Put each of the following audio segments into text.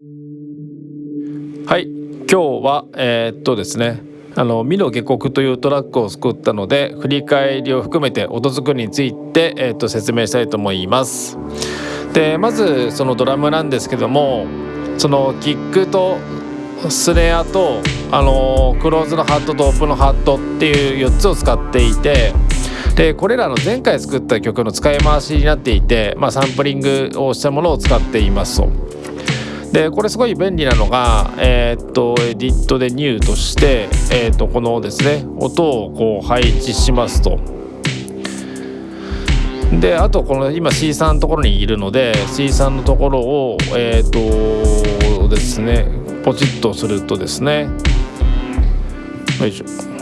はい今日はえー、っとですねあの「美の下克」というトラックを作ったので振り返りを含めて音作りについて、えー、っと説明したいと思います。でまずそのドラムなんですけどもそのキックとスネアとあのクローズのハットとオープンのハットっていう4つを使っていてでこれらの前回作った曲の使い回しになっていて、まあ、サンプリングをしたものを使っていますと。でこれすごい便利なのが、えー、っとエディットでニューとして、えー、っとこのですね音をこう配置しますと。であとこの今 C3 のところにいるので C3 のところをえっ、とですねポチッとするとですねよいしょ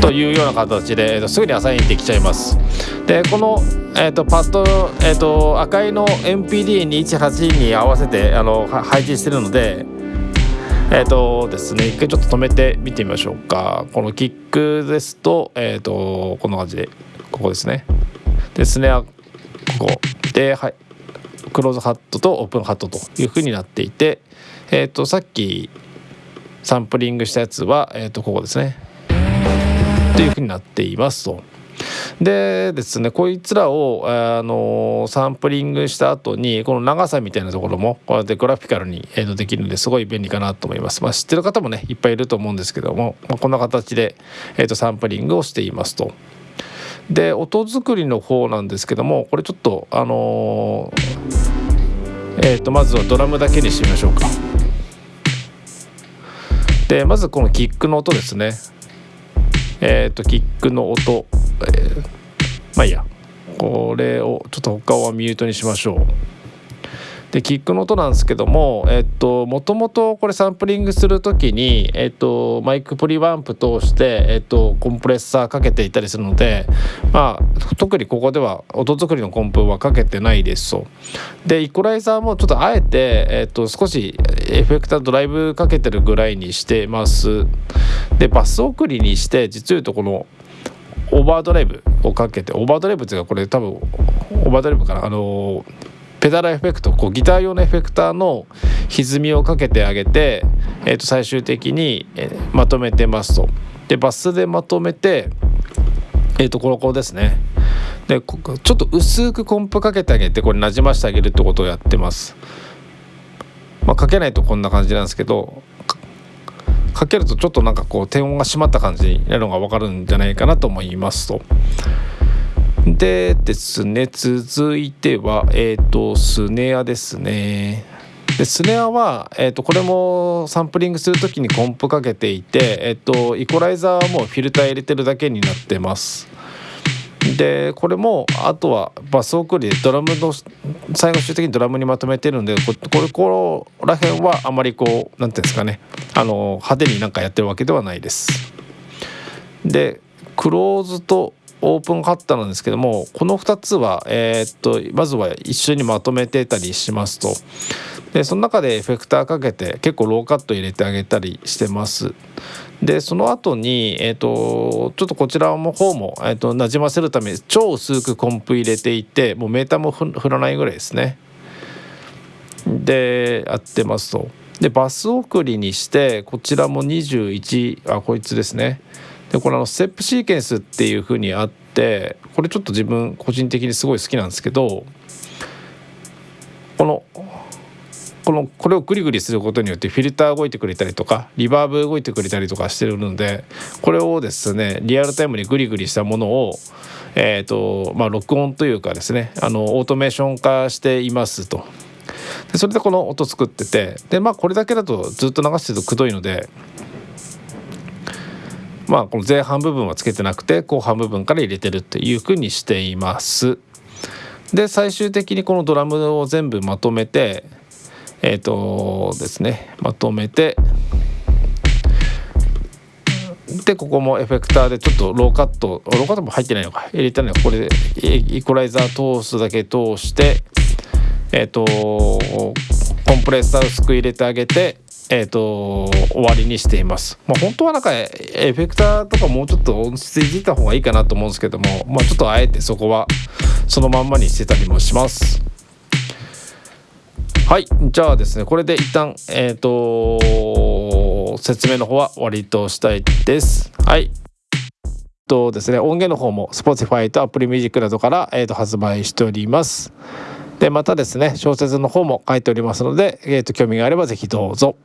というような形で、えー、とすぐにアサインできちゃいます。でこの、えー、とパッド、えー、と赤いの NPD218 に合わせてあの配置してるのでえっ、ー、とですね一回ちょっと止めて見てみましょうか。このキックですとえっ、ー、とこんな感じでここですね。でスネアここ。ではいクローズハットとオープンハットというふうになっていてえっ、ー、とさっきサンプリングしたやつは、えー、とここですね。というふうになっていますと。でですねこいつらを、あのサンプリングした後にこの長さみたいなところもこうやってグラフィカルに、できるのですごい便利かなと思います。まあ、知ってる方もねいっぱいいると思うんですけども、まあ、こんな形で、えー、とサンプリングをしていますと。で音作りの方なんですけどもこれちょっとあのー、えー、とまずはドラムだけにしてみましょうか。でまずこのキックの音ですね。えっ、ー、とキックの音、えー、まあいいやこれをちょっと他はミュートにしましょう。でキックの音なんですけどもえっともともとこれサンプリングする時に、えっと、マイクプリワンプ通して、えっと、コンプレッサーかけていたりするので、まあ、特にここでは音作りのコンプはかけてないですと。でイコライザーもちょっとあえて、えっと、少しエフェクタードライブかけてるぐらいにしてます。でバス送りにして実を言うとこのオーバードライブをかけてオーバードライブっていうかこれ多分オーバードライブかなあのペダルエフェクトこうギター用のエフェクターの歪みをかけてあげて、えー、と最終的に、え、まとめてますと。でバスでまとめてえー、とこの子ですねでちょっと薄くコンプかけてあげてこれなじましてあげるってことをやってますまあかけないとこんな感じなんですけどかけるとちょっとなんかこう低音が締まった感じになるのが分かるんじゃないかなと思いますと。でですね続いてはえっ、ー、とスネアですね。でスネアは、えーと、これもサンプリングする時にコンプかけていて、えーと、イコライザーはもうフィルター入れてるだけになってます。でこれもあとはバス送りでドラムの最終的にドラムにまとめてるんでこれここら辺はあまりこう何て言うんですかね。あの派手になんかやってるわけではないです。でクローズとオープンカッターなんですけどもこの2つは、えー、っとまずは一緒にまとめてたりしますと。でその中でエフェクターかけて結構ローカット入れてあげたりしてます。でその後にえっ、とちょっとこちらの方も、えー、となじませるために超薄くコンプ入れていてもうメーターも振らないぐらいですね。でやってますと。でバス送りにしてこちらも21あこいつですね。でこれあのステップシーケンスっていう風にあってこれちょっと自分個人的にすごい好きなんですけどこのこのこれをグリグリすることによってフィルター動いてくれたりとかリバーブ動いてくれたりとかしてるのでこれをですねリアルタイムにグリグリしたものをえーとまあ、録音というかですねあのオートメーション化していますと。でそれでこの音作っててでまあこれだけだとずっと流してるとくどいのでまあこの前半部分はつけてなくて後半部分から入れてるっていうふうにしています。で最終的にこのドラムを全部まとめてえっ、ー、とですねまとめてでここもエフェクターでちょっとローカットローカットも入ってないのか入れたのはこれでイコライザー通すだけ通してえっ、ー、とコンプレッサー薄く入れてあげてえーと、終わりにしています。まあ、本当はなんかエフェクターとかもうちょっと音質いじった方がいいかなと思うんですけども、まあ、ちょっとあえてそこはそのまんまにしてたりもします。はいじゃあですねこれで一旦えっ、ー、と説明の方は終わりとしたいですはいとですね音源の方も Spotify と Apple Music などから、えー、と発売しておりますでまたですね小説の方も書いておりますので、えー、と興味があれば是非どうぞ。